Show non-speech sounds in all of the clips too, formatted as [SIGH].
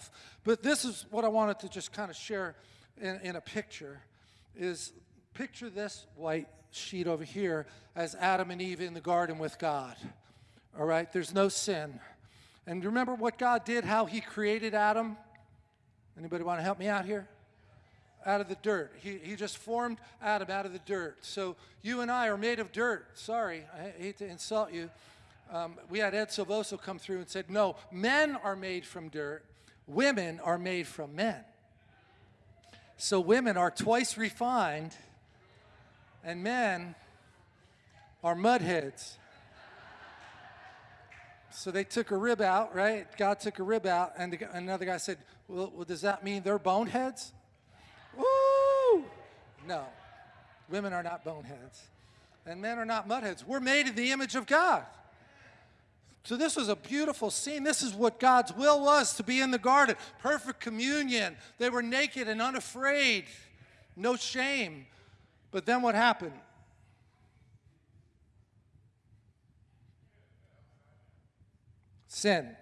stuff. But this is what I wanted to just kind of share in, in a picture is picture this white sheet over here as Adam and Eve in the garden with God. All right, there's no sin. And remember what God did, how he created Adam? Anybody want to help me out here? Out of the dirt. He, he just formed Adam out of the dirt. So you and I are made of dirt. Sorry, I hate to insult you. Um, we had Ed Silvoso come through and said, no, men are made from dirt, women are made from men. So women are twice refined, and men are mudheads. So they took a rib out, right? God took a rib out, and the, another guy said, well, well, does that mean they're boneheads? Woo! No, women are not boneheads, and men are not mudheads. We're made in the image of God. So this was a beautiful scene. This is what God's will was, to be in the garden. Perfect communion. They were naked and unafraid. No shame. But then what happened? Sin.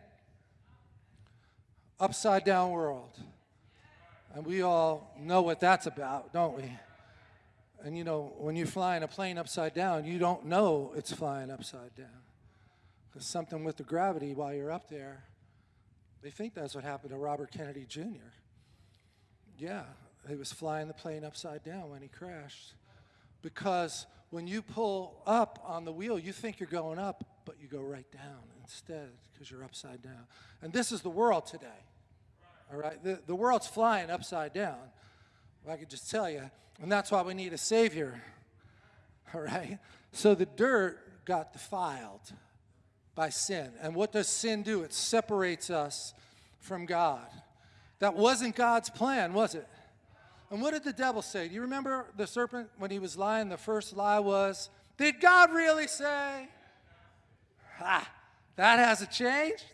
Upside down world. And we all know what that's about, don't we? And you know, when you're flying a plane upside down, you don't know it's flying upside down. Something with the gravity while you're up there, they think that's what happened to Robert Kennedy Jr. Yeah, he was flying the plane upside down when he crashed. Because when you pull up on the wheel, you think you're going up, but you go right down instead because you're upside down. And this is the world today. All right? The, the world's flying upside down. Well, I could just tell you. And that's why we need a Savior. All right? So the dirt got defiled by sin. And what does sin do? It separates us from God. That wasn't God's plan, was it? And what did the devil say? Do you remember the serpent when he was lying? The first lie was, Did God really say? Ah, that hasn't changed.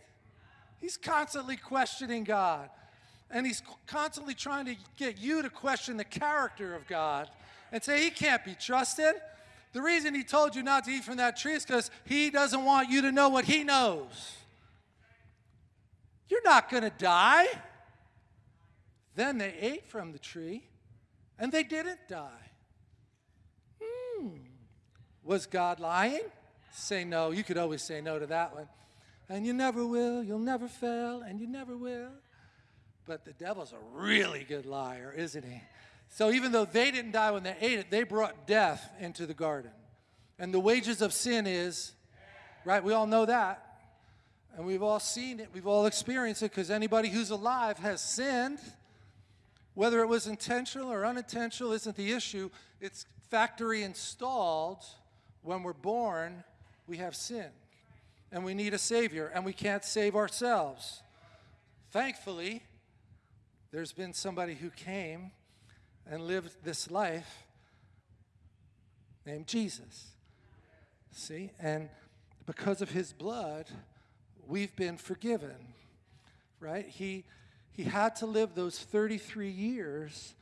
He's constantly questioning God. And he's constantly trying to get you to question the character of God and say he can't be trusted. The reason he told you not to eat from that tree is because he doesn't want you to know what he knows. You're not going to die. Then they ate from the tree and they didn't die. Hmm. Was God lying? Say no. You could always say no to that one. And you never will, you'll never fail, and you never will. But the devil's a really good liar, isn't he? So even though they didn't die when they ate it, they brought death into the garden. And the wages of sin is, right? We all know that. And we've all seen it, we've all experienced it because anybody who's alive has sinned. Whether it was intentional or unintentional isn't the issue. It's factory installed when we're born we have sin and we need a Savior and we can't save ourselves. Thankfully, there's been somebody who came and lived this life named Jesus. See? And because of his blood, we've been forgiven. Right? He he had to live those 33 years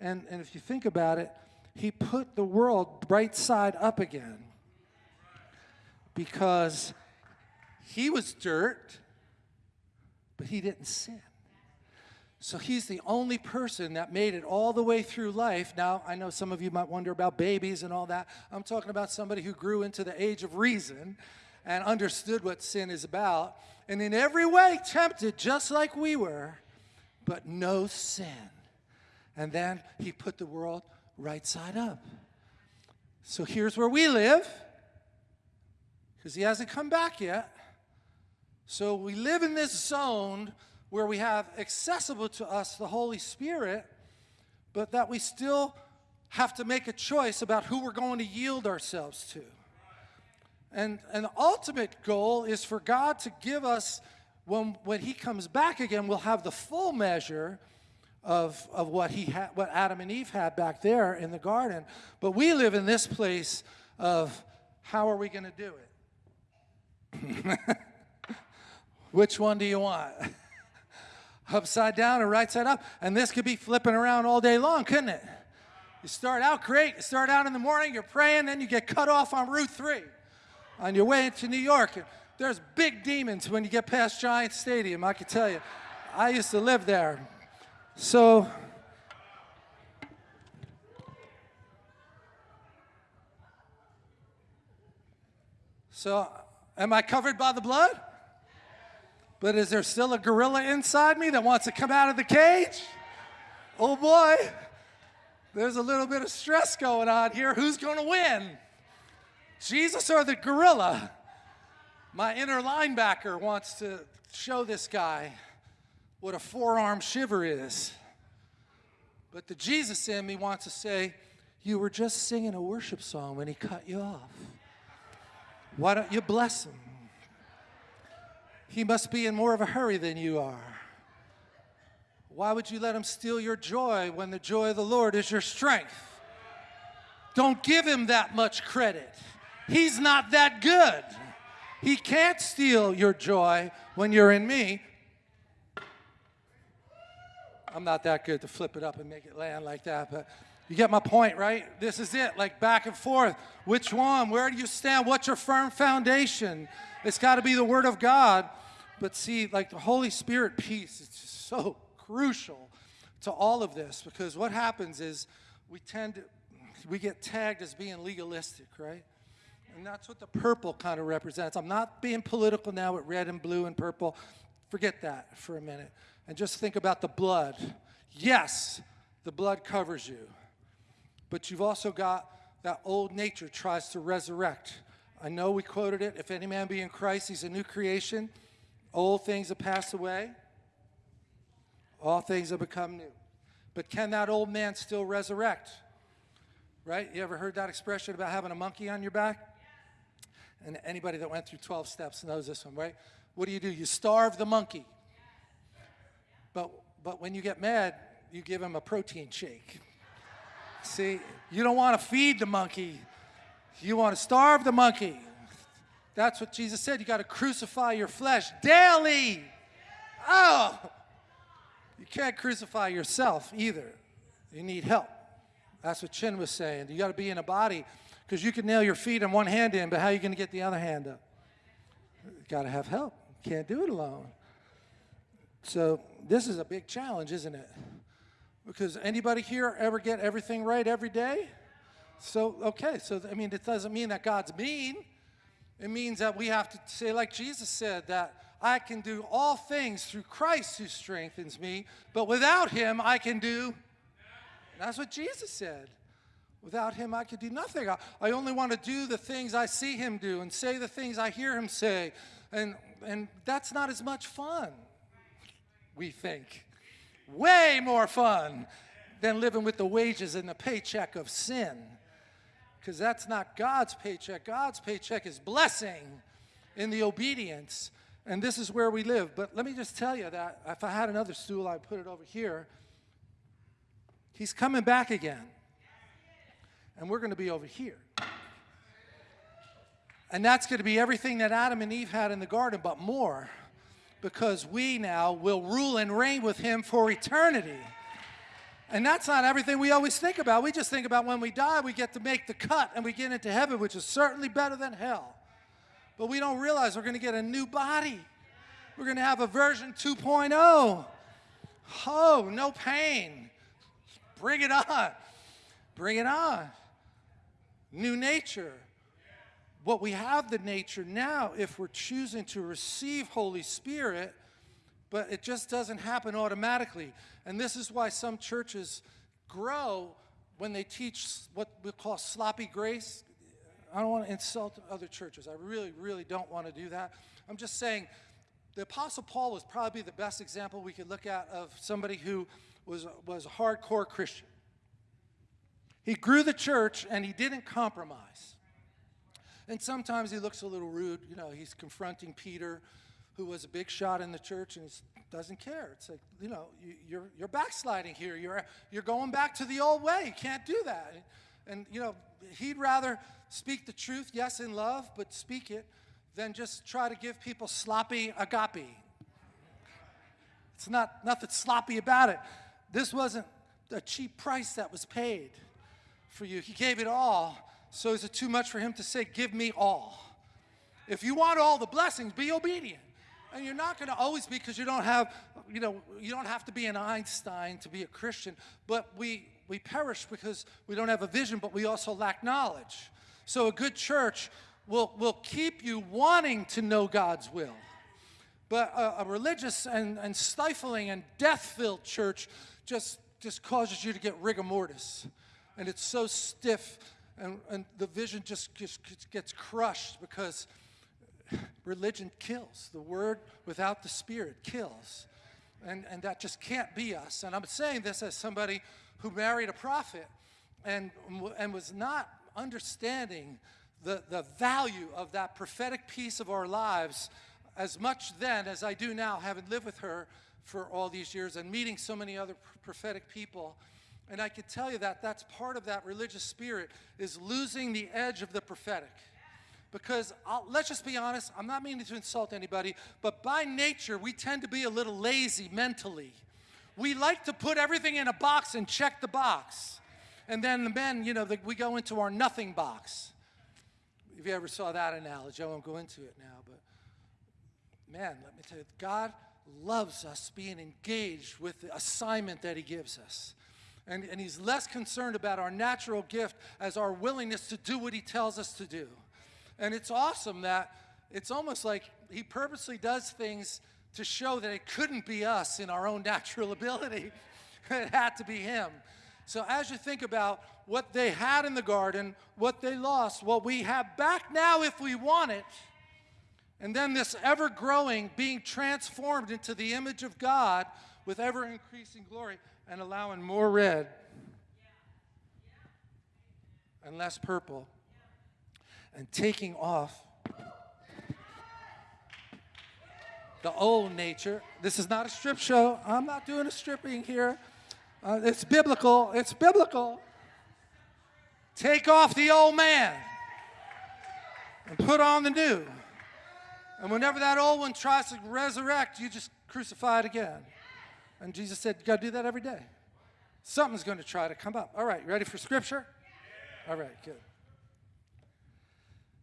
and and if you think about it, he put the world right side up again because he was dirt, but he didn't sin. So he's the only person that made it all the way through life. Now, I know some of you might wonder about babies and all that. I'm talking about somebody who grew into the age of reason and understood what sin is about, and in every way tempted just like we were, but no sin. And then he put the world right side up. So here's where we live because he hasn't come back yet. So we live in this zone where we have accessible to us the Holy Spirit, but that we still have to make a choice about who we're going to yield ourselves to. And, the ultimate goal is for God to give us, when, when he comes back again, we'll have the full measure of, of what, he had, what Adam and Eve had back there in the garden. But we live in this place of how are we going to do it? [LAUGHS] Which one do you want? [LAUGHS] Upside down or right side up? And this could be flipping around all day long, couldn't it? You start out great. You start out in the morning, you're praying, then you get cut off on Route 3 on your way to New York. And There's big demons when you get past Giant Stadium, I can tell you. I used to live there. So, so am I covered by the blood? But is there still a gorilla inside me that wants to come out of the cage? Oh boy, there's a little bit of stress going on here. Who's going to win? Jesus or the gorilla? My inner linebacker wants to show this guy what a forearm shiver is. But the Jesus in me wants to say, You were just singing a worship song when he cut you off. Why don't you bless him? He must be in more of a hurry than you are. Why would you let him steal your joy when the joy of the Lord is your strength? Don't give him that much credit. He's not that good. He can't steal your joy when you're in me. I'm not that good to flip it up and make it land like that, but you get my point, right? This is it, like back and forth. Which one? Where do you stand? What's your firm foundation? It's got to be the Word of God. But see, like the Holy Spirit peace is just so crucial to all of this because what happens is we tend to, we get tagged as being legalistic, right? And that's what the purple kind of represents. I'm not being political now with red and blue and purple. Forget that for a minute. And just think about the blood. Yes, the blood covers you. But you've also got that old nature tries to resurrect. I know we quoted it if any man be in Christ, he's a new creation. Old things have passed away, all things have become new. But can that old man still resurrect? Right? You ever heard that expression about having a monkey on your back? And anybody that went through 12 steps knows this one, right? What do you do? You starve the monkey. But, but when you get mad, you give him a protein shake. See, you don't want to feed the monkey, you want to starve the monkey. That's what Jesus said. You got to crucify your flesh daily. Oh, you can't crucify yourself either. You need help. That's what Chin was saying. You got to be in a body because you can nail your feet and one hand in, but how are you going to get the other hand up? You got to have help. You can't do it alone. So this is a big challenge, isn't it? Because anybody here ever get everything right every day? So, okay, so I mean, it doesn't mean that God's mean. It means that we have to say, like Jesus said, that I can do all things through Christ who strengthens me, but without him I can do. That's what Jesus said. Without him I could do nothing. I, I only want to do the things I see him do and say the things I hear him say. And, and that's not as much fun, we think. Way more fun than living with the wages and the paycheck of sin because that's not God's paycheck. God's paycheck is blessing in the obedience. And this is where we live. But let me just tell you that if I had another stool, I'd put it over here. He's coming back again. And we're going to be over here. And that's going to be everything that Adam and Eve had in the garden, but more. Because we now will rule and reign with him for eternity. And that's not everything we always think about. We just think about when we die, we get to make the cut and we get into heaven, which is certainly better than hell. But we don't realize we're going to get a new body. We're going to have a version 2.0. Oh, no pain. Bring it on. Bring it on. New nature. What we have the nature now, if we're choosing to receive Holy Spirit, but it just doesn't happen automatically. And this is why some churches grow when they teach what we call sloppy grace. I don't want to insult other churches. I really, really don't want to do that. I'm just saying the Apostle Paul was probably the best example we could look at of somebody who was, was a hardcore Christian. He grew the church and he didn't compromise. And sometimes he looks a little rude. You know, he's confronting Peter who was a big shot in the church and doesn't care. It's like, you know, you, you're, you're backsliding here. You're, you're going back to the old way. You can't do that. And, you know, he'd rather speak the truth, yes, in love, but speak it, than just try to give people sloppy agape. It's not nothing sloppy about it. This wasn't a cheap price that was paid for you. He gave it all. So is it too much for him to say, give me all? If you want all the blessings, be obedient. And you're not going to always be because you don't have, you know, you don't have to be an Einstein to be a Christian. But we, we perish because we don't have a vision, but we also lack knowledge. So a good church will, will keep you wanting to know God's will. But a, a religious and, and stifling and death-filled church just, just causes you to get rigor mortis. And it's so stiff and, and the vision just, just gets crushed because religion kills. The word without the spirit kills. And, and that just can't be us. And I'm saying this as somebody who married a prophet and, and was not understanding the, the value of that prophetic piece of our lives as much then as I do now, having lived with her for all these years and meeting so many other prophetic people. And I could tell you that that's part of that religious spirit is losing the edge of the prophetic. Because I'll, let's just be honest, I'm not meaning to insult anybody, but by nature, we tend to be a little lazy mentally. We like to put everything in a box and check the box. And then the men, you know, the, we go into our nothing box. If you ever saw that analogy, I won't go into it now, but man, let me tell you, God loves us being engaged with the assignment that He gives us. And, and He's less concerned about our natural gift as our willingness to do what He tells us to do. And it's awesome that it's almost like He purposely does things to show that it couldn't be us in our own [LAUGHS] natural ability. [LAUGHS] it had to be Him. So as you think about what they had in the garden, what they lost, what we have back now if we want it, and then this ever growing, being transformed into the image of God with ever increasing glory and allowing more red and less purple and taking off the old nature. This is not a strip show. I'm not doing a stripping here. Uh, it's biblical. It's biblical. Take off the old man and put on the new. And whenever that old one tries to resurrect, you just crucify it again. And Jesus said, you got to do that every day. Something's going to try to come up. All right, ready for scripture? All right, good.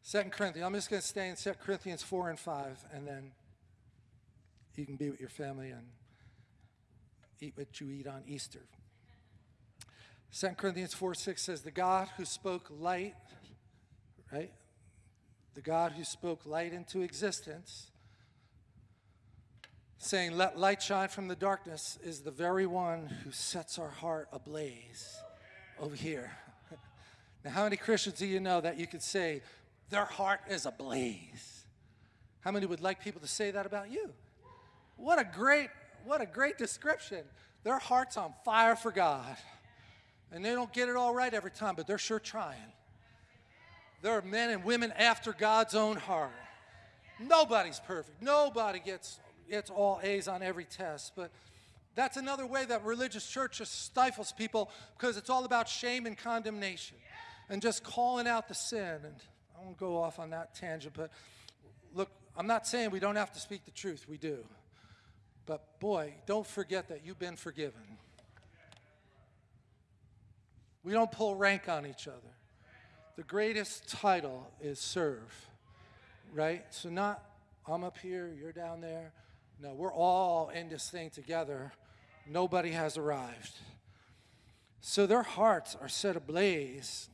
Second Corinthians. I'm just going to stay in Second Corinthians 4 and 5, and then you can be with your family and eat what you eat on Easter. Second Corinthians 4 6 says, The God who spoke light, right? the God who spoke light into existence, saying, Let light shine from the darkness, is the very one who sets our heart ablaze over here. [LAUGHS] now, how many Christians do you know that you could say, Their heart is ablaze? How many would like people to say that about you? What a great, what a great description. Their heart's on fire for God. And they don't get it all right every time, but they're sure trying. There are men and women after God's own heart. Nobody's perfect. Nobody gets, gets all A's on every test. But that's another way that religious church just stifles people because it's all about shame and condemnation and just calling out the sin. And I won't go off on that tangent, but look, I'm not saying we don't have to speak the truth. We do. But boy, don't forget that you've been forgiven. We don't pull rank on each other the greatest title is serve, right? So not I'm up here, you're down there. No, we're all in this thing together. Nobody has arrived. So their hearts are set ablaze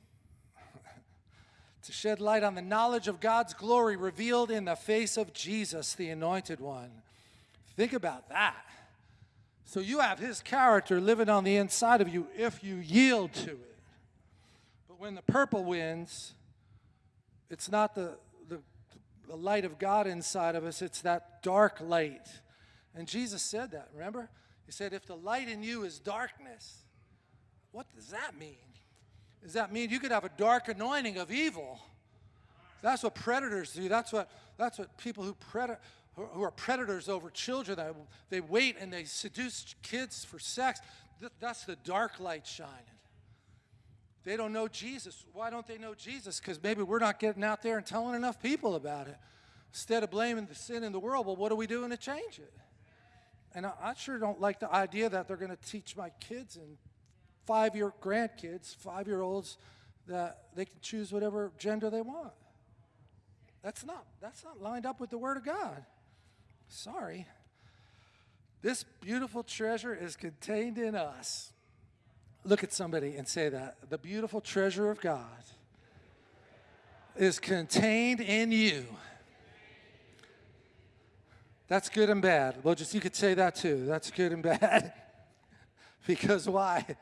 to shed light on the knowledge of God's glory revealed in the face of Jesus, the anointed one. Think about that. So you have his character living on the inside of you if you yield to it But when the purple wins, it's not the, the, the light of God inside of us, it's that dark light. And Jesus said that, remember? He said, if the light in you is darkness, what does that mean? Does that mean you could have a dark anointing of evil? That's what predators do. That's what, that's what people who, pred- who are predators over children, they wait and they seduce kids for sex. That's the dark light shining. They don't know Jesus. Why don't they know Jesus? Because maybe we're not getting out there and telling enough people about it. Instead of blaming the sin in the world, well, what are we doing to change it? And I, I sure don't like the idea that they're going to teach my kids and five year grandkids, five year olds, that they can choose whatever gender they want. That's not, that's not lined up with the Word of God. Sorry. This beautiful treasure is contained in us. Look at somebody and say that. The beautiful treasure of God is contained in you. That's good and bad. Well, just you could say that too. That's good and bad. [LAUGHS] because why?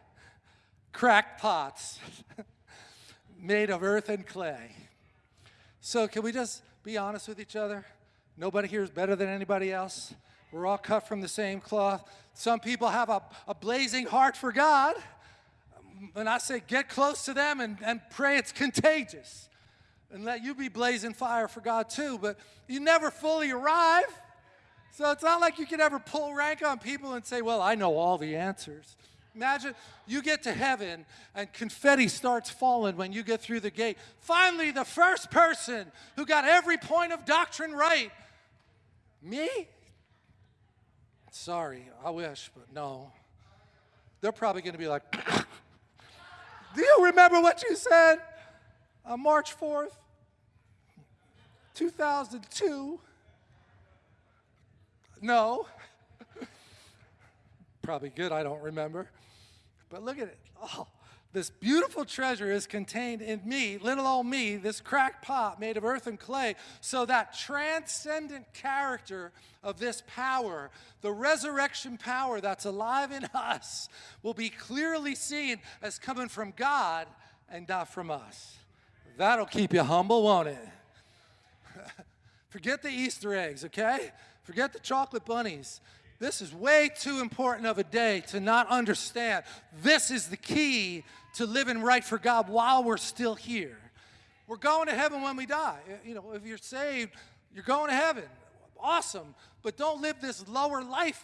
Cracked pots [LAUGHS] made of earth and clay. So, can we just be honest with each other? Nobody here is better than anybody else. We're all cut from the same cloth. Some people have a, a blazing heart for God. And I say, get close to them and, and pray it's contagious. And let you be blazing fire for God too. But you never fully arrive. So it's not like you can ever pull rank on people and say, well, I know all the answers. Imagine you get to heaven and confetti starts falling when you get through the gate. Finally, the first person who got every point of doctrine right. Me? Sorry, I wish, but no. They're probably going to be like, [COUGHS] Do you remember what you said on March 4th, 2002? No. Probably good, I don't remember. But look at it. Oh, this beautiful treasure is contained in me, little old me, this cracked pot made of earth and clay, so that transcendent character of this power, the resurrection power that's alive in us, will be clearly seen as coming from God and not from us. That'll keep you humble, won't it? [LAUGHS] Forget the Easter eggs, okay? Forget the chocolate bunnies. This is way too important of a day to not understand. This is the key to living right for God while we're still here. We're going to heaven when we die. Eh, you know, if you're saved, you're going to heaven. Awesome. But don't live this lower life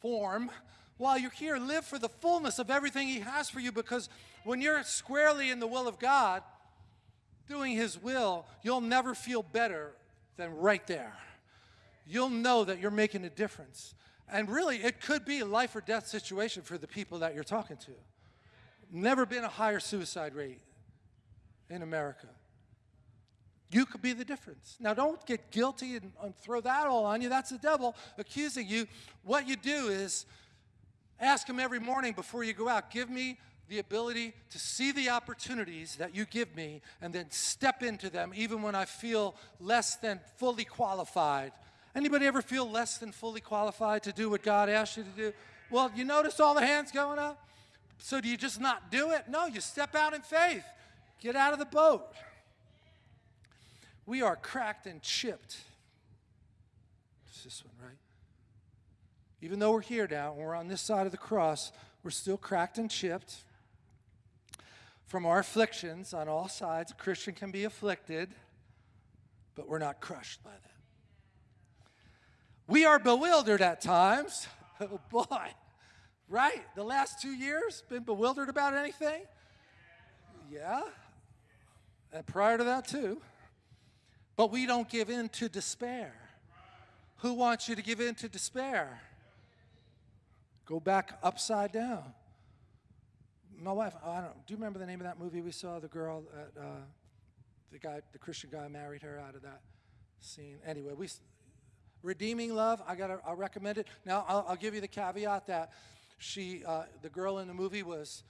form while you're here. Live for the fullness of everything He has for you because when you're squarely in the will of God, doing His will, you'll never feel better than right there. You'll know that you're making a difference. And really, it could be a life or death situation for the people that you're talking to. Never been a higher suicide rate in America. You could be the difference. Now, don't get guilty and, and, throw that all on you. That's the devil accusing you. What you do is ask him every morning before you go out, give me the ability to see the opportunities that you give me and then step into them even when I feel less than fully qualified. Anybody ever feel less than fully qualified to do what God asked you to do? Well, you notice all the hands going up? So do you just not do it? No, you step out in faith. Get out of the boat. We are cracked and chipped. It's this one, right? Even though we're here now and we're on this side of the cross, we're still cracked and chipped from our afflictions on all sides. A Christian can be afflicted, but we're not crushed by that. We are bewildered at times. [LAUGHS] Oh boy. Right? The last two years, been bewildered about anything? Yeah. And prior to that, too. But we don't give in to despair. Who wants you to give in to despair? Go back upside down. My wife, I don't. Do you remember the name of that movie we saw? The girl, that, uh, the guy, the Christian guy, married her out of that scene. Anyway, we redeeming love. I gotta, I recommend it. Now, I'll, I'll give you the caveat that she, uh, the girl in the movie, was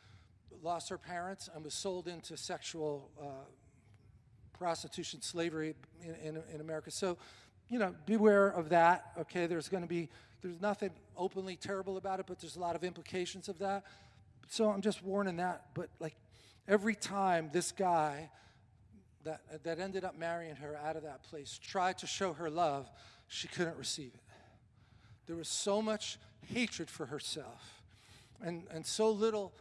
lost her parents and was sold into sexual uh, prostitution, slavery in, in, in, America. So, you know, beware of that. Okay, there's going to be there's nothing openly terrible about it, but there's a lot of implications of that. So I'm just warning that. But like every time this guy that that ended up marrying her out of that place tried to show her love, she couldn't receive it. There was so much hatred for herself and, and so little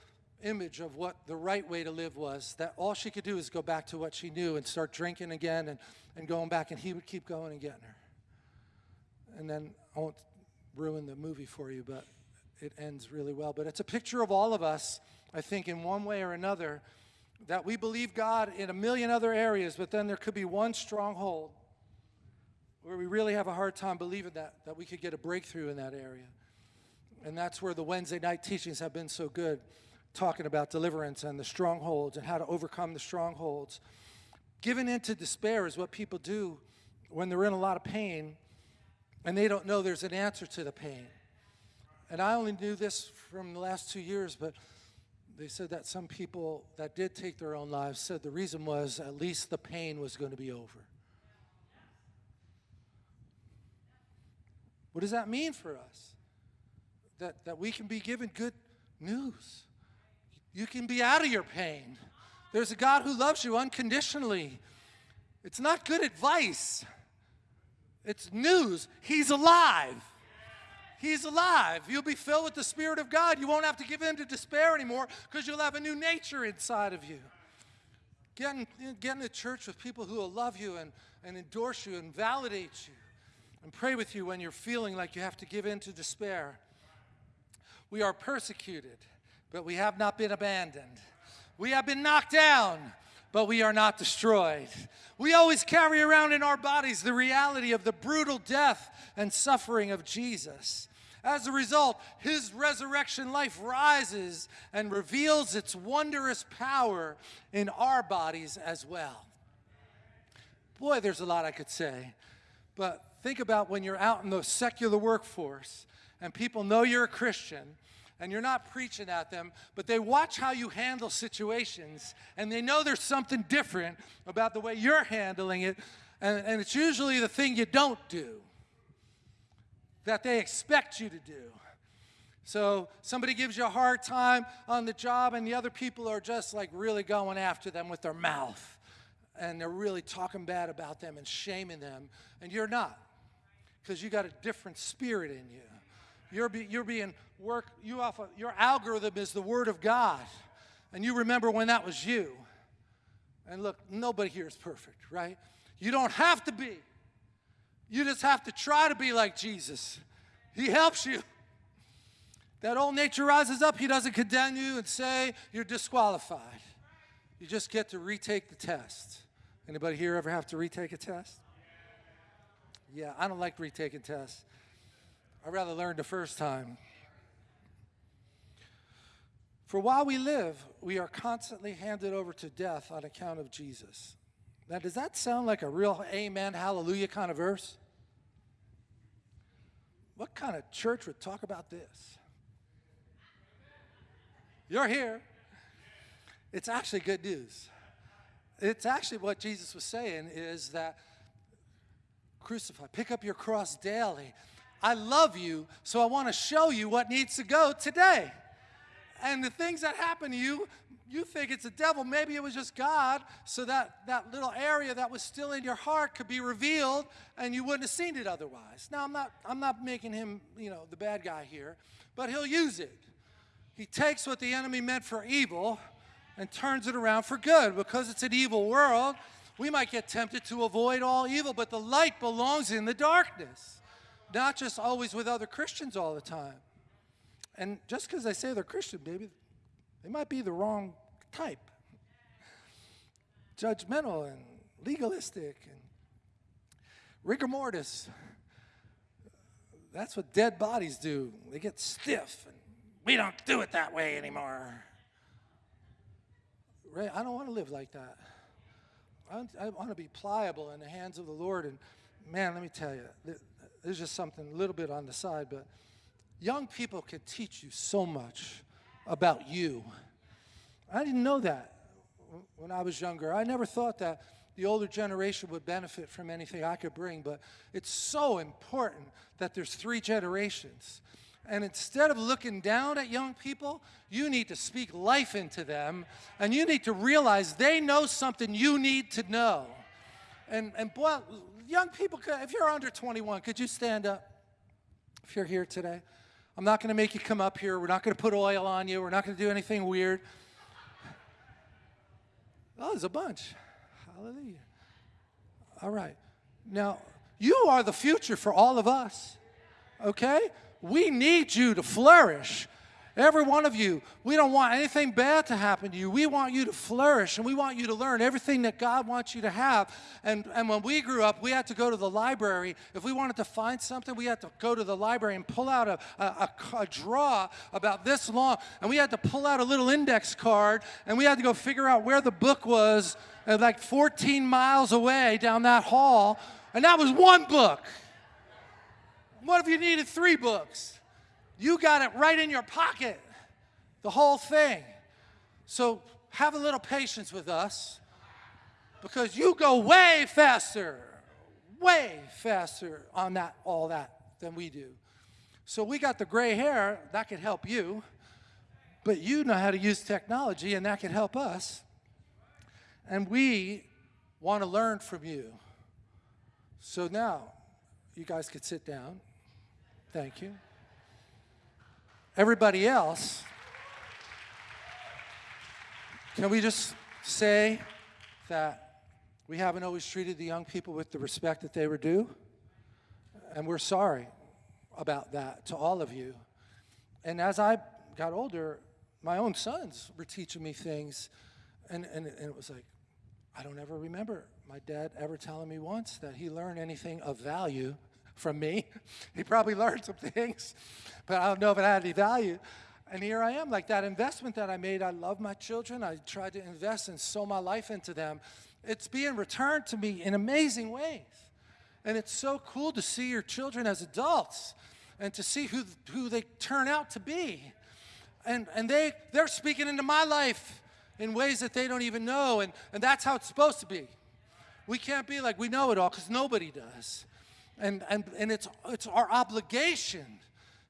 image of what the right way to live was that all she could do is go back to what she knew and start drinking again and, and going back, and he would keep going and getting her. And then I won't ruin the movie for you, but it ends really well. But it's a picture of all of us, I think, in one way or another, that we believe God in a million other areas, but then there could be one stronghold where we really have a hard time believing that, that we could get a breakthrough in that area. And that's where the Wednesday night teachings have been so good, talking about deliverance and the strongholds and how to overcome the strongholds. Giving into despair is what people do when they're in a lot of pain and they don't know there's an answer to the pain. And I only knew this from the last two years, but they said that some people that did take their own lives said the reason was at least the pain was going to be over. What does that mean for us? That, that we can be given good news. You can be out of your pain. There's a God who loves you unconditionally. It's not good advice, it's news. He's alive. He's alive. You'll be filled with the Spirit of God. You won't have to give in to despair anymore because you'll have a new nature inside of you. Getting, in, get in a church with people who will love you and, and endorse you and validate you and pray with you when you're feeling like you have to give in to despair. We are persecuted, but we have not been abandoned. We have been knocked down, but we are not destroyed. We always carry around in our bodies the reality of the brutal death and suffering of Jesus. As a result, his resurrection life rises and reveals its wondrous power in our bodies as well. Boy, there's a lot I could say, but think about when you're out in the secular workforce and people know you're a Christian and you're not preaching at them, but they watch how you handle situations and they know there's something different about the way you're handling it, and, and it's usually the thing you don't do that they expect you to do. So somebody gives you a hard time on the job, and the other people are just like really going after them with their mouth. And they're really talking bad about them and shaming them. And you're not, because you got a different spirit in you. You're, be, you're being work, you off of, your algorithm is the Word of God. And you remember when that was you. And look, nobody here is perfect, right? You don't have to be. You just have to try to be like Jesus. He helps you. That old nature rises up. He doesn't condemn you and say you're disqualified. You just get to retake the test. Anybody here ever have to retake a test? Yeah, I don't like retaking tests. I'd rather learn the first time. For while we live, we are constantly handed over to death on account of Jesus. Now, does that sound like a real amen, hallelujah kind of verse? What kind of church would talk about this? You're here. It's actually good news. It's actually what Jesus was saying is that crucify, pick up your cross daily. I love you, so I want to show you what needs to go today. And the things that happen to you, you think it's the devil. Maybe it was just God, so that, that little area that was still in your heart could be revealed and you wouldn't have seen it otherwise. Now, I'm not, I'm not making him, you know, the bad guy here, but he'll use it. He takes what the enemy meant for evil and turns it around for good. Because it's an evil world, we might get tempted to avoid all evil, but the light belongs in the darkness, not just always with other Christians all the time. And just because they say they're Christian, maybe they might be the wrong type. Judgmental and legalistic and rigor mortis. That's what dead bodies do. They get stiff, and we don't do it that way anymore. Ray, I don't want to live like that. I, want to be pliable in the hands of the Lord. And man, let me tell you, there's just something a little bit on the side, but young people can teach you so much about you. I didn't know that when I was younger. I never thought that the older generation would benefit from anything I could bring, but it's so important that there's three generations. And instead of looking down at young people, you need to speak life into them, and you need to realize they know something you need to know. And, and boy, young people, if you're under 21, could you stand up if you're here today? I'm not going to make you come up here. We're not going to put oil on you. We're not going to do anything weird. Oh, there's a bunch. Hallelujah. All right. Now, you are the future for all of us. Okay? We need you to flourish. Every one of you, we don't want anything bad to happen to you. We want you to flourish and we want you to learn everything that God wants you to have. And, and when we grew up, we had to go to the library. If we wanted to find something, we had to go to the library and pull out a, a, a, a draw about this long. And we had to pull out a little index card and we had to go figure out where the book was uh, like 14 miles away down that hall. And that was one book. What if you needed three books? You got it right in your pocket, the whole thing. So have a little patience with us because you go way faster, way faster on that, all that than we do. So we got the gray hair, that could help you, but you know how to use technology and that can help us. And we want to learn from you. So now, you guys could sit down. Thank you. Everybody else, can we just say that we haven't always treated the young people with the respect that they were due? And we're sorry about that to all of you. And as I got older, my own sons were teaching me things, and, and, and it was like, I don't ever remember my dad ever telling me once that he learned anything of value from me. [LAUGHS] he probably learned some things, but I don't know if it had any value. And here I am, like that investment that I made. I love my children. I tried to invest and sow my life into them. It's being returned to me in amazing ways. And it's so cool to see your children as adults and to see who, who they turn out to be. And, and they, they're speaking into my life in ways that they don't even know. And, and that's how it's supposed to be. We can't be like we know it all because nobody does. And, and, and it's, it's our obligation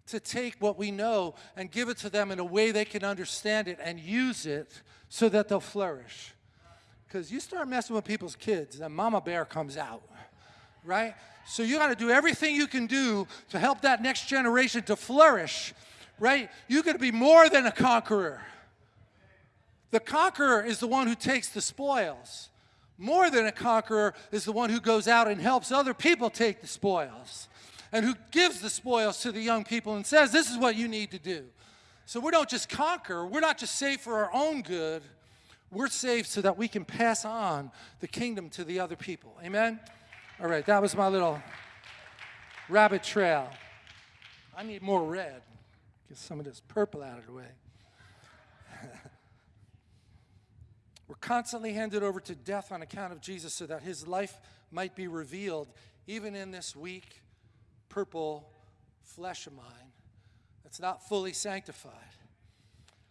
to take what we know and give it to them in a way they can understand it and use it so that they'll flourish. Because you start messing with people's kids, and mama bear comes out, right? So you got to do everything you can do to help that next generation to flourish, right? You got to be more than a conqueror. The conqueror is the one who takes the spoils. More than a conqueror is the one who goes out and helps other people take the spoils and who gives the spoils to the young people and says, this is what you need to do. So we don't just conquer, we're not just saved for our own good, we're saved so that we can pass on the kingdom to the other people. Amen? All right, that was my little rabbit trail. I need more red. Get some of this purple out of the way. We're constantly handed over to death on account of Jesus so that his life might be revealed, even in this weak, purple flesh of mine that's not fully sanctified.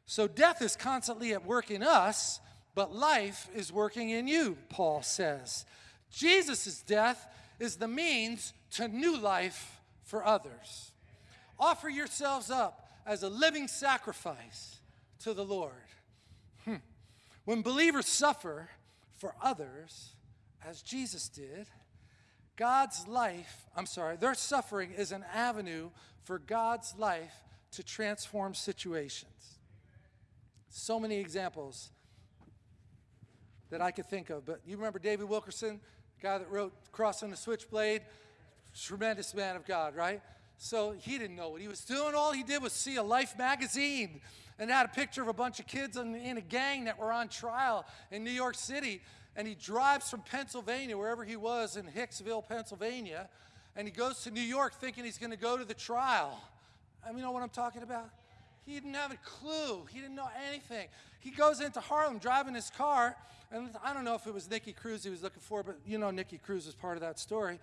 So death is constantly at work in us, but life is working in you, Paul says. Jesus' death is the means to new life for others. Offer yourselves up as a living sacrifice to the Lord. When believers suffer for others, as Jesus did, God's life, I'm sorry, their suffering is an avenue for God's life to transform situations. So many examples that I could think of, but you remember David Wilkerson, the guy that wrote Cross and the Switchblade? Tremendous man of God, right? So he didn't know what he was doing. All he did was see a Life magazine and had a picture of a bunch of kids in, in a gang that were on trial in New York City. And he drives from Pennsylvania, wherever he was in Hicksville, Pennsylvania, and he goes to New York thinking he's going to go to the trial. I mean, you know what I'm talking about? He didn't have a clue. He didn't know anything. He goes into Harlem driving his car, and I don't know if it was Nicky Cruz he was looking for, but you know Nicky Cruz is part of that story.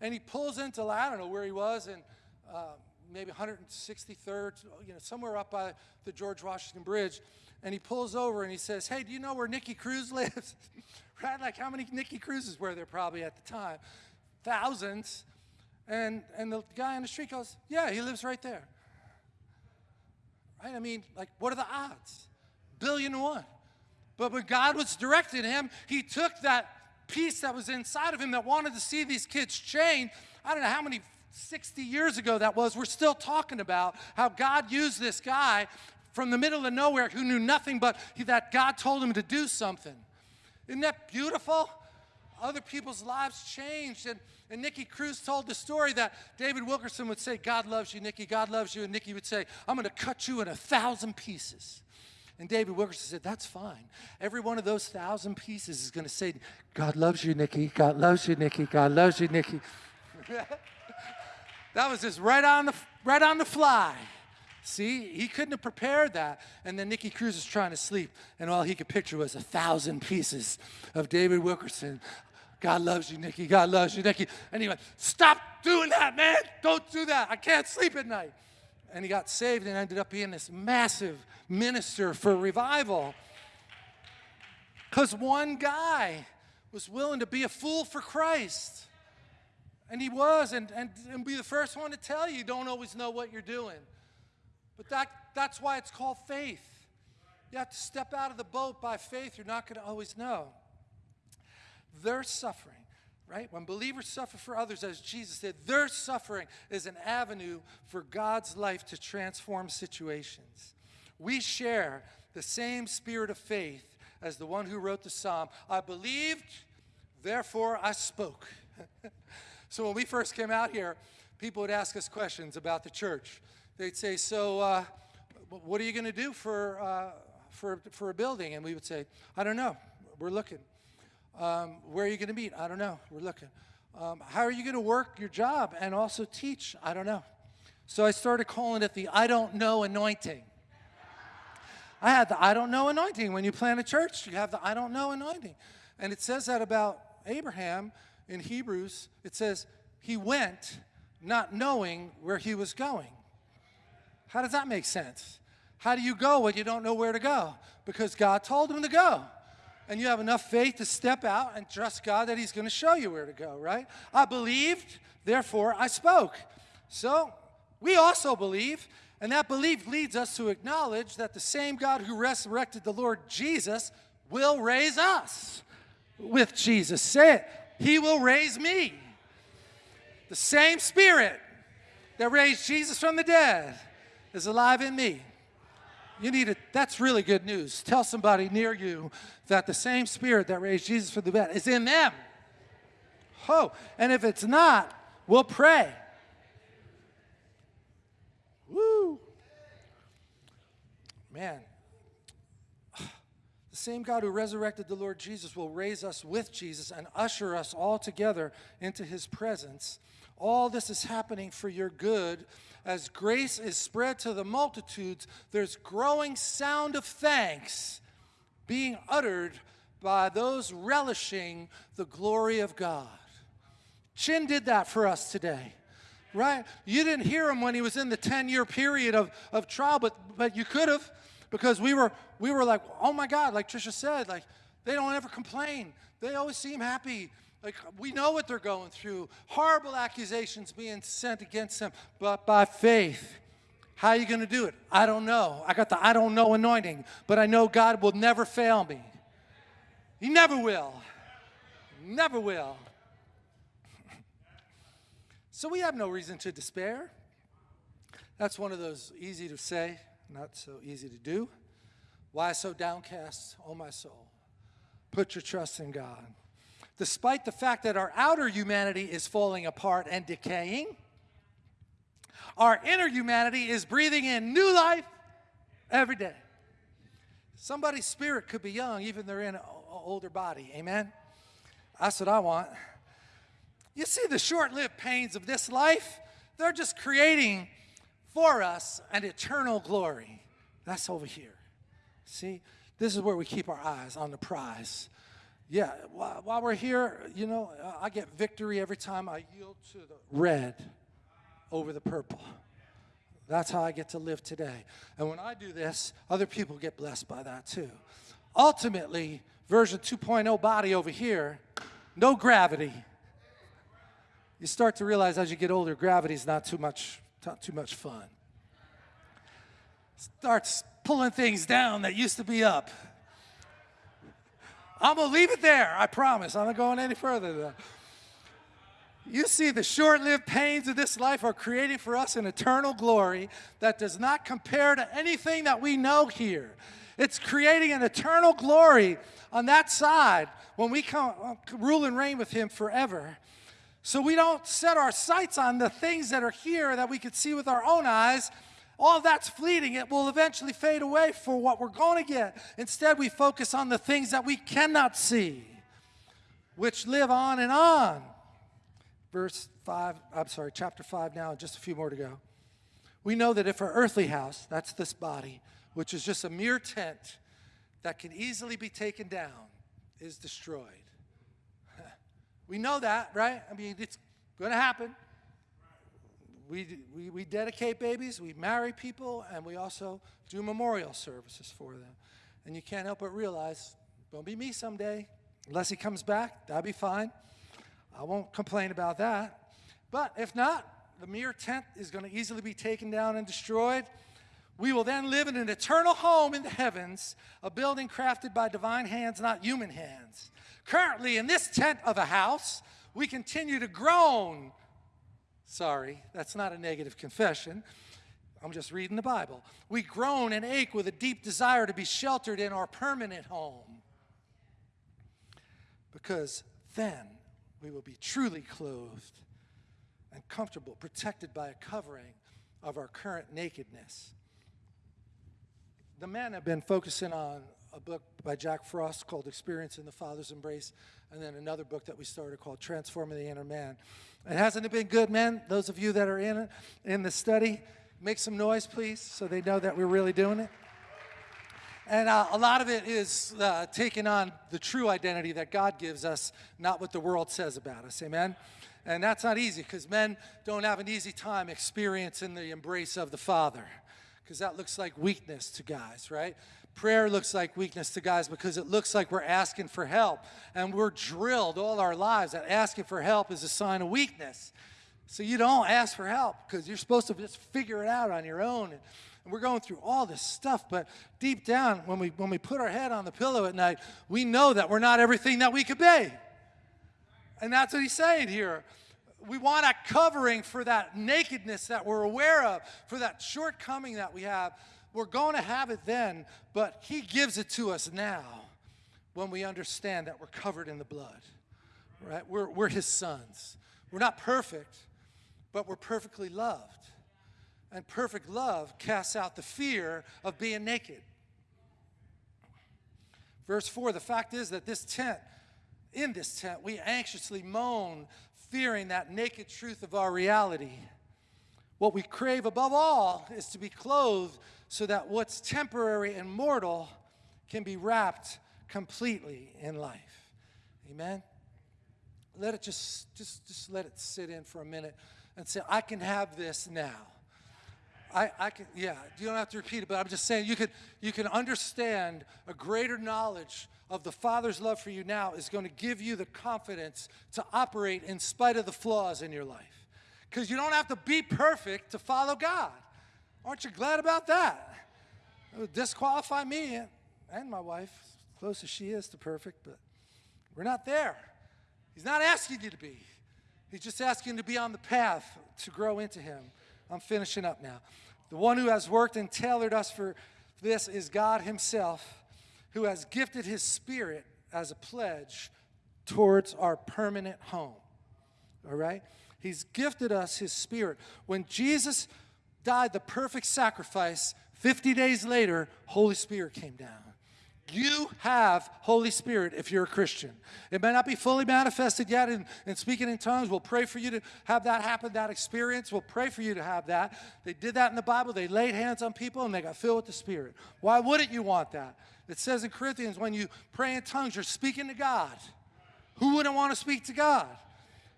And he pulls into, I don't know where he was, and uh, maybe 163rd, you know, somewhere up by the George Washington Bridge. And he pulls over and he says, hey, do you know where Nicky Cruz [LAUGHS] lives? right? Like how many Nicky Cruzes were there probably at the time? Thousands. And, and the guy on the street goes, yeah, he lives right there. Right? I mean, like, what are the odds? Billion one. But when God was directing him, he took that piece that was inside of him that wanted to see these kids change. I don't know how many 60 years ago that was, we're still talking about how God used this guy from the middle of nowhere who knew nothing but that God told him to do something. Isn't that beautiful? Other people's lives changed. And, and Nicky Cruz told the story that David Wilkerson would say, God loves you, Nicky, God loves you. And Nicky would say, I'm going to cut you in a thousand pieces. And David Wilkerson said, That's fine. Every one of those thousand pieces is going to say, God loves you, Nicky, God loves you, Nicky, God loves you, Nicky. [LAUGHS] That was just right on the, right on the fly. See, he couldn't have prepared that. And then Nicky Cruz was trying to sleep, and all he could picture was a thousand pieces of David Wilkerson. God loves you, Nicky. God loves you, Nicky. And he went, Stop doing that, man. Don't do that. I can't sleep at night. And he got saved and ended up being this massive minister for revival. Because one guy was willing to be a fool for Christ. And he was, and, and, and be the first one to tell you, you don't always know what you're doing. But that, that's why it's called faith. You have to step out of the boat by faith. You're not going to always know. Their suffering, right? When believers suffer for others, as Jesus said, their suffering is an avenue for God's life to transform situations. We share the same spirit of faith as the one who wrote the psalm. I believed, therefore I spoke. [LAUGHS] so when we first came out here, people would ask us questions about the church. They'd say, So, uh, what are you going to do for, uh, for, for a building? And we would say, I don't know. We're looking. Um, where are you going to meet? I don't know. We're looking. Um, how are you going to work your job and also teach? I don't know. So I started calling it the I don't know anointing. I had the I don't know anointing. When you plant a church, you have the I don't know anointing. And it says that about Abraham in Hebrews. It says, he went not knowing where he was going. How does that make sense? How do you go when you don't know where to go? Because God told him to go. And you have enough faith to step out and trust God that He's going to show you where to go, right? I believed, therefore I spoke. So we also believe, and that belief leads us to acknowledge that the same God who resurrected the Lord Jesus will raise us with Jesus. Say it. He will raise me. The same Spirit that raised Jesus from the dead is alive in me. You need it. That's really good news. Tell somebody near you that the same Spirit that raised Jesus from the dead is in them. Oh, and if it's not, we'll pray. Woo. Man, the same God who resurrected the Lord Jesus will raise us with Jesus and usher us all together into his presence. All this is happening for your good as grace is spread to the multitudes, there's growing sound of thanks being uttered by those relishing the glory of God. Chin did that for us today, right? You didn't hear him when he was in the 10 year period of, of trial, but, but you could have because we were, we were like, oh my God, like Trisha said, like they don't ever complain. They always seem happy. Like, we know what they're going through. Horrible accusations being sent against them. But by faith, how are you going to do it? I don't know. I got the I don't know anointing, but I know God will never fail me. He never will. Never will. [LAUGHS] So we have no reason to despair. That's one of those easy to say, not so easy to do. Why so downcast, O oh my soul? Put your trust in God despite the fact that our outer humanity is falling apart and decaying, our inner humanity is breathing in new life every day. Somebody's spirit could be young, even they're in an older body. Amen? That's what I want. You see, the short lived pains of this life, they're just creating for us an eternal glory. That's over here. See, this is where we keep our eyes on the prize yeah, while we're here, you know, I get victory every time I yield to the red over the purple. That's how I get to live today. And when I do this, other people get blessed by that too. Ultimately, version 2.0 body over here, no gravity. You start to realize as you get older, gravity is not too much, not too much fun. Starts pulling things down that used to be up. I'm going to leave it there. I promise. I'm not going any further than that. You see, the short lived pains of this life are creating for us an eternal glory that does not compare to anything that we know here. It's creating an eternal glory on that side when we come uh, rule and reign with Him forever. So we don't set our sights on the things that are here that we could see with our own eyes all that's fleeting. It will eventually fade away for what we're going to get. Instead, we focus on the things that we cannot see, which live on and on. Verse 5, I'm sorry, chapter 5 now, just a few more to go. We know that if our earthly house, that's this body, which is just a mere tent that can easily be taken down, is destroyed, We know that, right? I mean, it's going to happen. We, we, we dedicate babies, we marry people, and we also do memorial services for them. And you can't help but realize, don't be me someday. Unless he comes back, that'll be fine. I won't complain about that. But if not, the mere tent is going to easily be taken down and destroyed. We will then live in an eternal home in the heavens, a building crafted by divine hands, not human hands. Currently, in this tent of a house, we continue to groan. Sorry, that's not a negative confession. I'm just reading the Bible. We groan and ache with a deep desire to be sheltered in our permanent home. Because then we will be truly clothed and comfortable, protected by a covering of our current nakedness. The men have been focusing on a book by Jack Frost called Experiencing the Father's Embrace, and then another book that we started called Transforming the Inner Man. And hasn't it been good, men? Those of you that are in it, in the study, make some noise, please, so they know that we're really doing it. And uh, a lot of it is uh, taking on the true identity that God gives us, not what the world says about us. Amen? And that's not easy because men don't have an easy time experiencing the embrace of the Father because that looks like weakness to guys, right? Prayer looks like weakness to guys because it looks like we're asking for help. And we're drilled all our lives that asking for help is a sign of weakness. So you don't ask for help because you're supposed to just figure it out on your own. And, we're going through all this stuff, but deep down, when we, when we put our head on the pillow at night, we know that we're not everything that we could be. And that's what he's saying here. We want a covering for that nakedness that we're aware of, for that shortcoming that we have. We're going to have it then, but he gives it to us now when we understand that we're covered in the blood, right? We're, we're his sons. We're not perfect, but we're perfectly loved. And perfect love casts out the fear of being naked. Verse 4 the fact is that this tent, in this tent, we anxiously moan, fearing that naked truth of our reality. What we crave above all is to be clothed so that what's temporary and mortal can be wrapped completely in life. Amen. Let it just just just let it sit in for a minute and say I can have this now. I, I can, yeah, you don't have to repeat it, but I'm just saying you can, you can understand a greater knowledge of the Father's love for you now is going to give you the confidence to operate in spite of the flaws in your life. Because you don't have to be perfect to follow God. Aren't you glad about that? It would disqualify me and my wife, close as she is to perfect, but we're not there. He's not asking you to be. He's just asking to be on the path to grow into Him. I'm finishing up now. The one who has worked and tailored us for this is God Himself, who has gifted His Spirit as a pledge towards our permanent home. All right? He's gifted us His Spirit. When Jesus died the perfect sacrifice, 50 days later, Holy Spirit came down. You have Holy Spirit if you're a Christian. It may not be fully manifested yet in, in speaking in tongues. We'll pray for you to have that happen, that experience. We'll pray for you to have that. They did that in the Bible. They laid hands on people and they got filled with the Spirit. Why wouldn't you want that? It says in Corinthians, when you pray in tongues, you're speaking to God. Who wouldn't want to speak to God?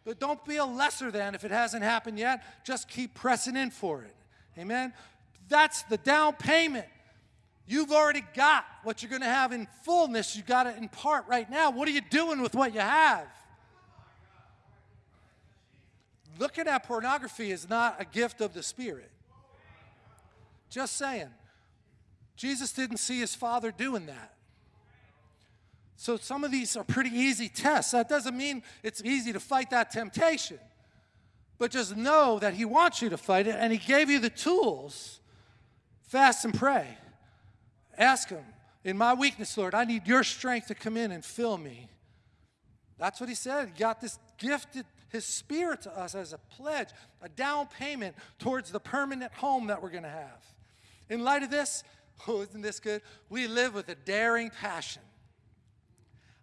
But don't be a lesser than if it hasn't happened yet. Just keep pressing in for it. Amen? That's the down payment You've already got what you're going to have in fullness. You've got it in part right now. What are you doing with what you have? Looking at pornography is not a gift of the Spirit. Just saying. Jesus didn't see his father doing that. So some of these are pretty easy tests. That doesn't mean it's easy to fight that temptation. But just know that he wants you to fight it and he gave you the tools. Fast and pray. Ask Him, in my weakness, Lord, I need your strength to come in and fill me. That's what He said. He got this gifted His Spirit to us as a pledge, a down payment towards the permanent home that we're going to have. In light of this, oh, isn't this good? We live with a daring passion.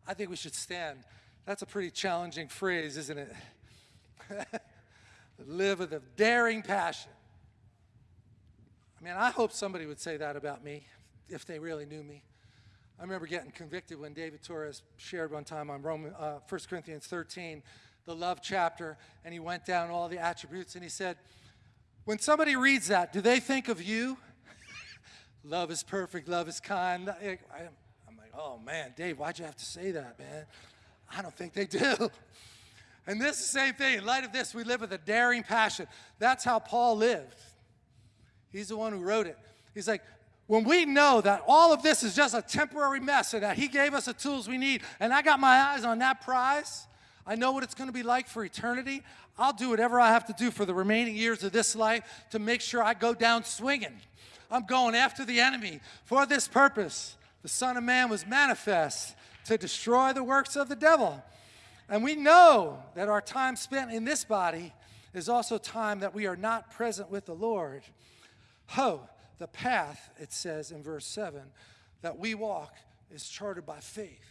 I think we should stand. That's a pretty challenging phrase, isn't it? [LAUGHS] live with a daring passion. I mean, I hope somebody would say that about me if they really knew me. I remember getting convicted when David Torres shared one time on Roman, uh, 1 Corinthians 13, the love chapter, and he went down all the attributes and he said, When somebody reads that, do they think of you? Love is perfect, love is kind. I, I'm like, oh man, Dave, why'd you have to say that, man? I don't think they do. [LAUGHS] And this is the same thing. In light of this, we live with a daring passion. That's how Paul lived. He's the one who wrote it. He's like, when we know that all of this is just a temporary mess and that He gave us the tools we need, and I got my eyes on that prize, I know what it's going to be like for eternity. I'll do whatever I have to do for the remaining years of this life to make sure I go down swinging. I'm going after the enemy for this purpose. The Son of Man was manifest to destroy the works of the devil. And we know that our time spent in this body is also time that we are not present with the Lord. Ho, the path, it says in verse 7, that we walk is charted by faith,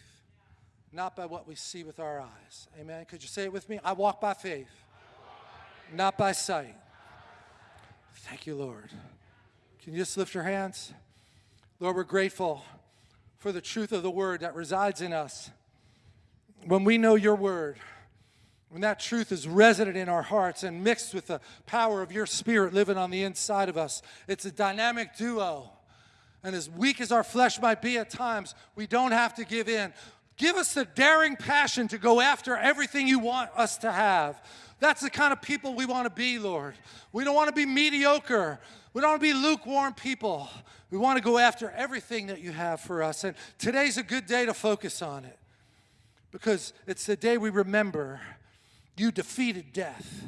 not by what we see with our eyes. Amen. Could you say it with me? I walk by faith, not by sight. Thank you, Lord. Can you just lift your hands? Lord, we're grateful for the truth of the word that resides in us. When we know your word, when that truth is resident in our hearts and mixed with the power of your spirit living on the inside of us, it's a dynamic duo. And as weak as our flesh might be at times, we don't have to give in. Give us the daring passion to go after everything you want us to have. That's the kind of people we want to be, Lord. We don't want to be mediocre. We don't want to be lukewarm people. We want to go after everything that you have for us. And today's a good day to focus on it because it's the day we remember you defeated death.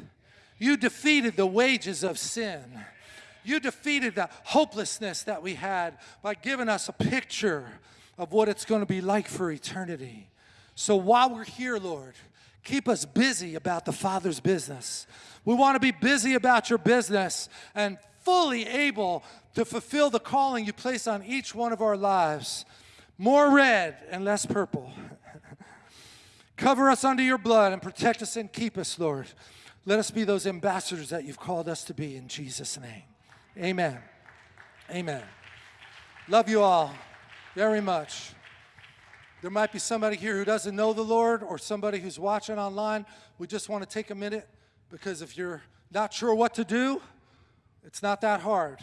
You defeated the wages of sin. You defeated the hopelessness that we had by giving us a picture of what it's going to be like for eternity. So while we're here, Lord, keep us busy about the Father's business. We want to be busy about your business and fully able to fulfill the calling you place on each one of our lives. More red and less purple. [LAUGHS] Cover us under your blood and protect us and keep us, Lord. Let us be those ambassadors that you've called us to be in Jesus' name. Amen. Amen. Love you all very much. There might be somebody here who doesn't know the Lord or somebody who's watching online. We just want to take a minute because if you're not sure what to do, it's not that hard.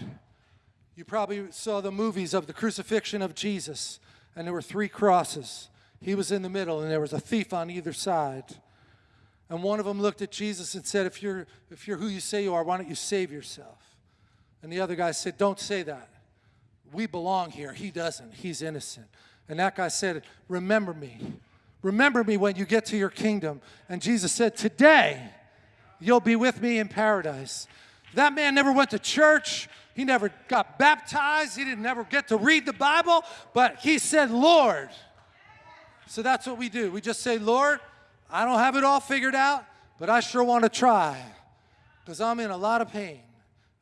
You probably saw the movies of the crucifixion of Jesus, and there were three crosses. He was in the middle, and there was a thief on either side. And one of them looked at Jesus and said, if you're, if you're who you say you are, why don't you save yourself? And the other guy said, Don't say that. We belong here. He doesn't. He's innocent. And that guy said, Remember me. Remember me when you get to your kingdom. And Jesus said, Today, you'll be with me in paradise. That man never went to church. He never got baptized. He didn't ever get to read the Bible. But he said, Lord, so that's what we do. We just say, Lord, I don't have it all figured out, but I sure want to try because I'm in a lot of pain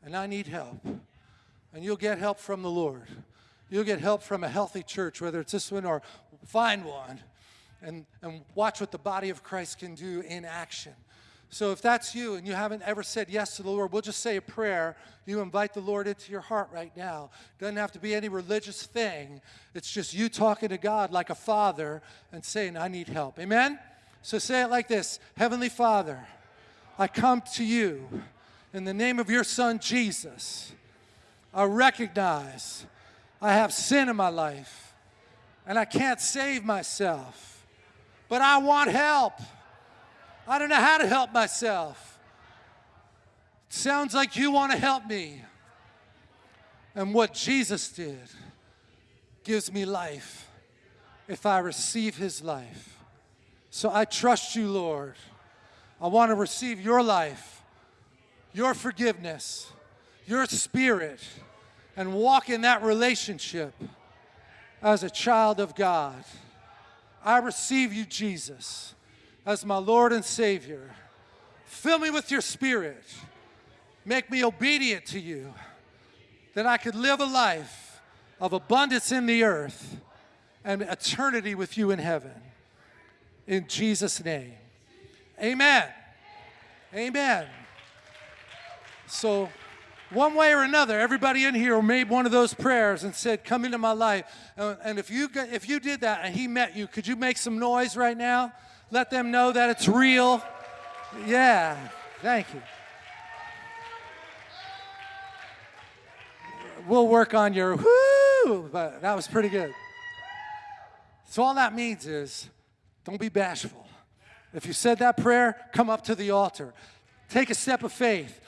and I need help. And you'll get help from the Lord. You'll get help from a healthy church, whether it's this one or find one, and, and watch what the body of Christ can do in action. So if that's you and you haven't ever said yes to the Lord, we'll just say a prayer. You invite the Lord into your heart right now. Doesn't have to be any religious thing. It's just you talking to God like a father and saying, I need help. Amen? So say it like this Heavenly Father, I come to you in the name of your Son, Jesus. I recognize I have sin in my life and I can't save myself, but I want help. I don't know how to help myself. sounds like you want to help me. And what Jesus did gives me life if I receive his life. So I trust you, Lord. I want to receive your life, your forgiveness, your spirit, and walk in that relationship as a child of God. I receive you, Jesus as my Lord and Savior. Fill me with your spirit. Make me obedient to you, that I could live a life of abundance in the earth and eternity with you in heaven. In Jesus' name. Amen. Amen. So one way or another, everybody in here made one of those prayers and said, "Come into my life." And and if you if you did that and He met you, could you make some noise right now? Let them know that it's real. Yeah, thank you. We'll work on your whoo, but that was pretty good. So all that means is, don't be bashful. If you said that prayer, come up to the altar. Take a step of faith.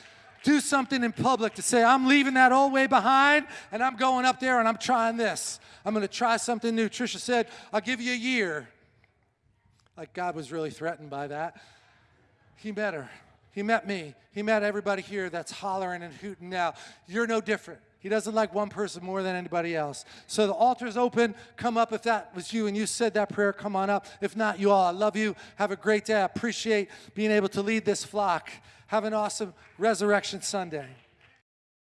Do something in public to say, I'm leaving that old way behind and I'm going up there and I'm trying this. I'm going to try something new. Trisha said, I'll give you a year. Like God was really threatened by that. He met her. He met me. He met everybody here that's hollering and hooting now. You're no different. He doesn't like one person more than anybody else. So the altar's open. Come up if that was you and you said that prayer. Come on up. If not, you all, I love you. Have a great day. I appreciate being able to lead this flock. Have an awesome Resurrection Sunday.